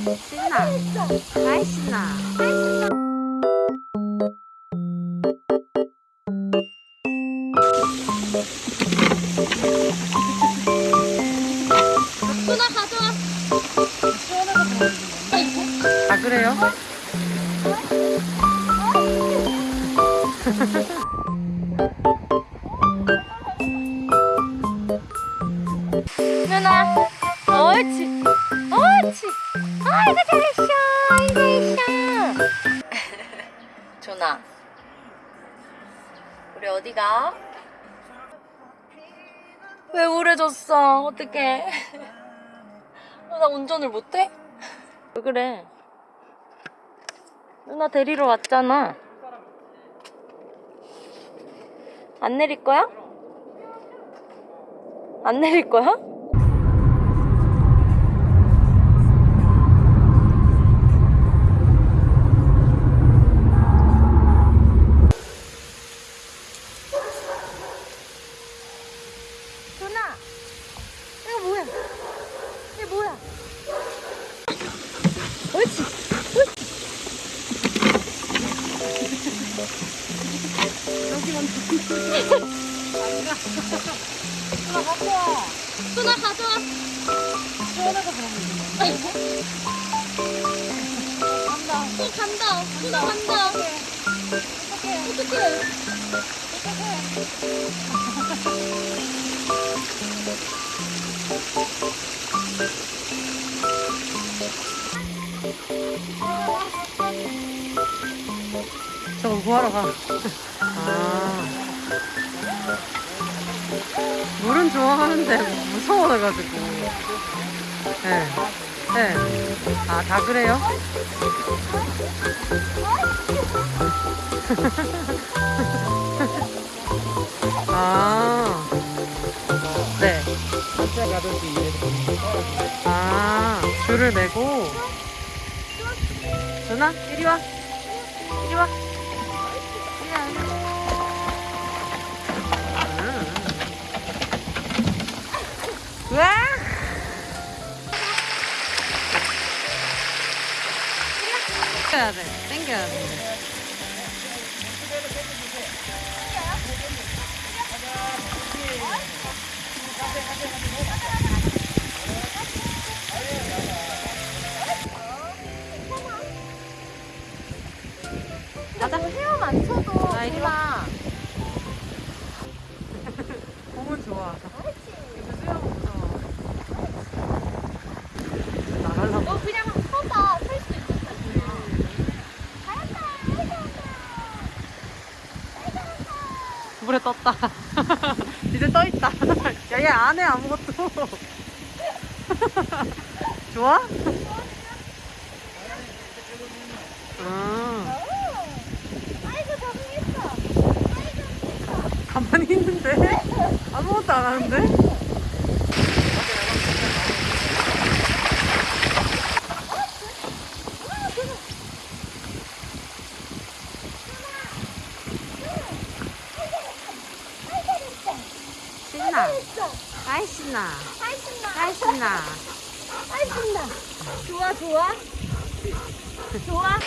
신나. 아이 신나. 누나 가져와. 아 그래요? 아이고 잘했어. 아이고 잘했어. 조나. 우리 어디 가? 왜 우울해졌어? 어떡해. 어, 나 운전을 못해? 왜 그래? 누나 데리러 왔잖아. 안 내릴 거야? 안 내릴 거야? 누나 가져와. 누나 가져와. 시원하게 그러면 간다. 또 간다. 누나 간다. 어떡해. 어떡해. 저거 구하러 가. 아. 물은 좋아하는데 무서워가지고. 네. 네. 아, 다 그래요? 아. 네. 아, 줄을 매고. 누나, 이리 와. 이리 와. 땡겨야 돼, 땡겨야 돼. 가자. 헤엄 안 쳐도 아, 이리 누나. 공은 좋아 수영 무서워. 나가려고. 너 그냥 서봐. 설수 있어. 물에 떴다. 이제 떠 있다. 야, 얘 안 해, 아무것도. 좋아? 음, 아이고 적응했어. 가만히 있는데? 아무것도 안 하는데? 신나. 아이, 신나. 아이 신나. 아이, 신나. 아이 신나. 좋아 좋아. 좋아.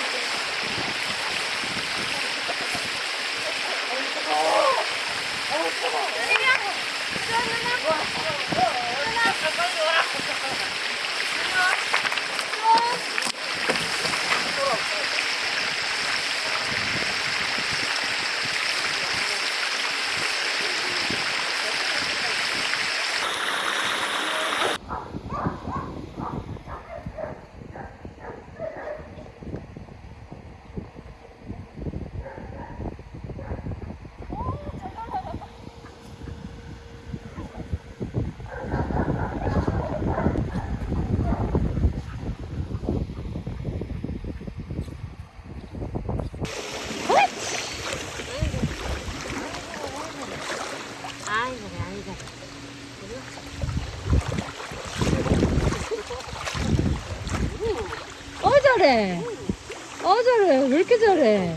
아이고, 아이고. 어 어 잘해. 왜 이렇게 잘해?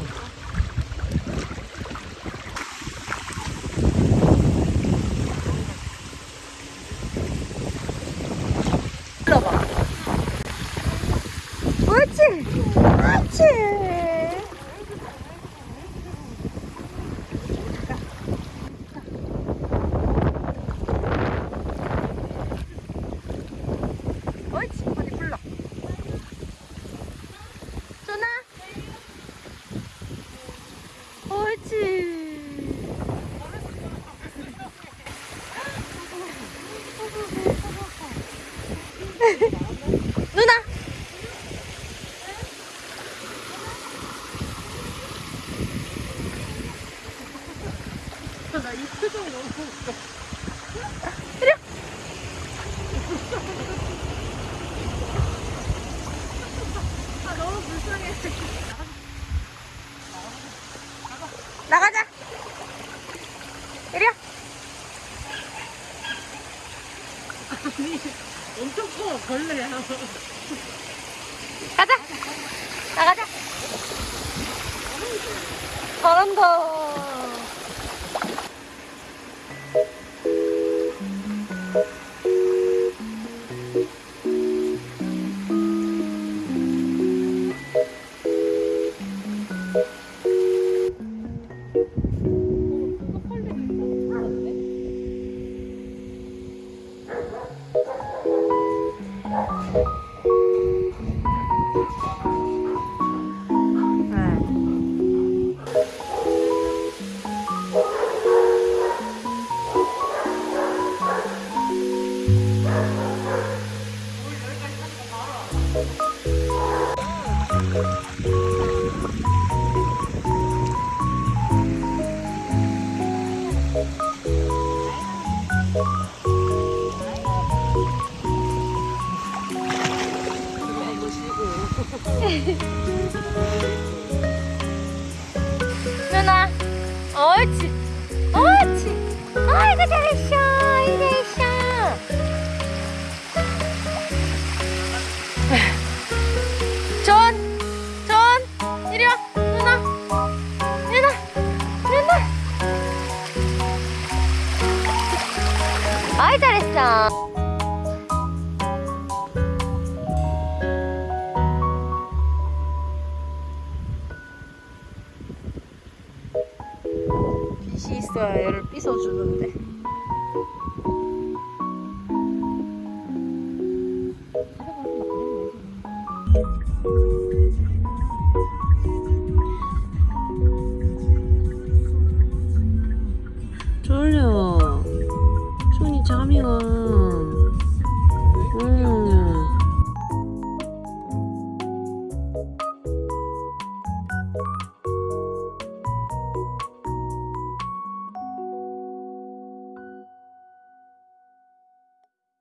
표정이 너무 웃겨. 나가자. 엄청 커, 벌레야. 가자. 나가자. 잘한다. Thank you 누나, 옳지, 옳지. 아이고 잘했어, 잘했어. 빛이 있어야 얘를 삐서주는데.